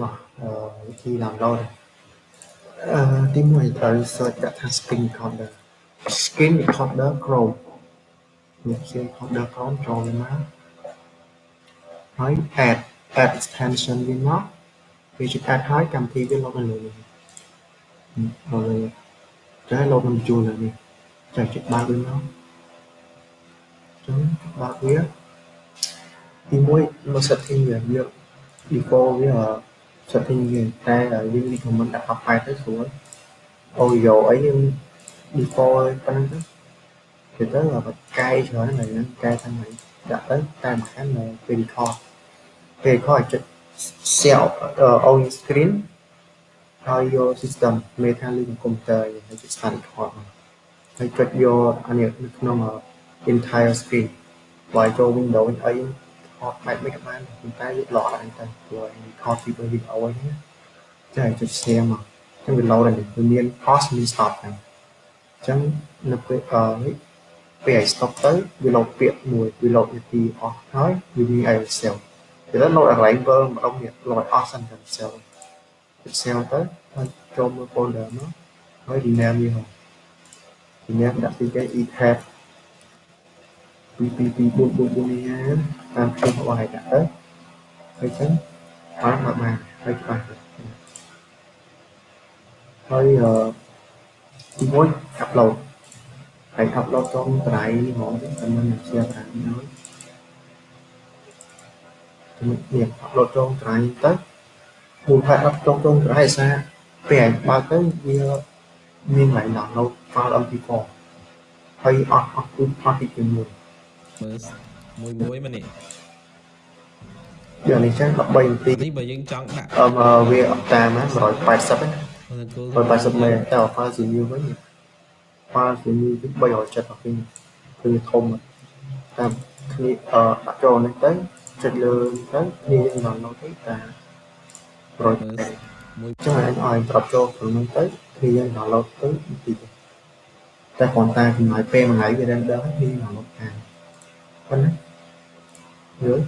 បាទអឺវិធី download អឺទីមួយត្រូវ search ដាក់ថា screen recorder screen recorder Chrome នេះ screen recorder Chrome ចូលមកហើយ add add extension វាមកវាជា add ហើយកម្មវិធីវា load នៅលើនេះហើយតែ load នឹងជួលលើនេះចាច់បើកវាមកចឹងបើកវាទីមួយមក setting វាវា default វា setting វាតែយើង recommend ដាក់ file ទៅស្រួល audio អីយើង default ប៉ុណ្្នឹងទៅទៅទៅបកែច្រើនហ្នឹងកែទាំងហ្នឹងដាក់ទៅតាមខាងនៅពេល record ពេល record ចុច share on screen ហើយយក system មេថាលេខកុំព្យូទ័រហើយចុច start record ហើយចុចយកអានេះនៅក្នុង entire screen បើចូល Windows អី ថតបែបមិនក៏បានប៉ុន្តែវាល្អអីទៅព្រោះឯងថតពីវីដេអូហ្នឹងចាចុច share មកអញ្ចឹងវា load ហើយវាមាន pause មាន stop ហ្នឹងអញ្ចឹងនៅពេលអឺពេលឲ្យ stop ទៅវា load ពាក្យមួយវា load នាទីអស់ហើយវាមានឲ្យ save ទៅ load arrival ម្ដងទៀត load អស់សិនទៅ save save ទៅហើយចូលមើល folder មកហើយ rename វាហ៎ rename ដាក់ពីគេ e-tab 222444នេះណាតាមខ្ញុំរបស់ឯកតាទៅហើយចឹងបានមកបានហើយច្បាស់ហើយអឺទីមួយ upload ហើយ upload ត្រង់ត្រៃហ្មងតែមិនជាប្រាំហើយចំណុចនេះ upload ត្រង់ត្រៃទៅមូលដ្ឋាន upload ត្រង់ត្រៃឯសារពេលឯងបើកទៅវាមានឡើងដល់ file MP4 ហើយអស់អស់គឺអស់ពីជាមួយ លមួយមួយមកនេះយ៉ាងនេះចឹង13នាទីនេះបើយើងចង់ដាក់អឺវាអត់តាម180ណា180មេតែ file CMU វិញ file CMU វិញ370ពីគឺធំតាមគ្នាអឺដាក់ចូលនេះទៅចុចលើទៅគ្នាយើង download ទៅតាម100មួយចឹងអាចឲ្យប្រាប់ចូលក្នុងនោះទៅគ្នាយើង download ទៅទីតែគ្រាន់តែចំណាយពេលមួយថ្ងៃវា render គ្នា download តាមប៉ុណ្ណា យល់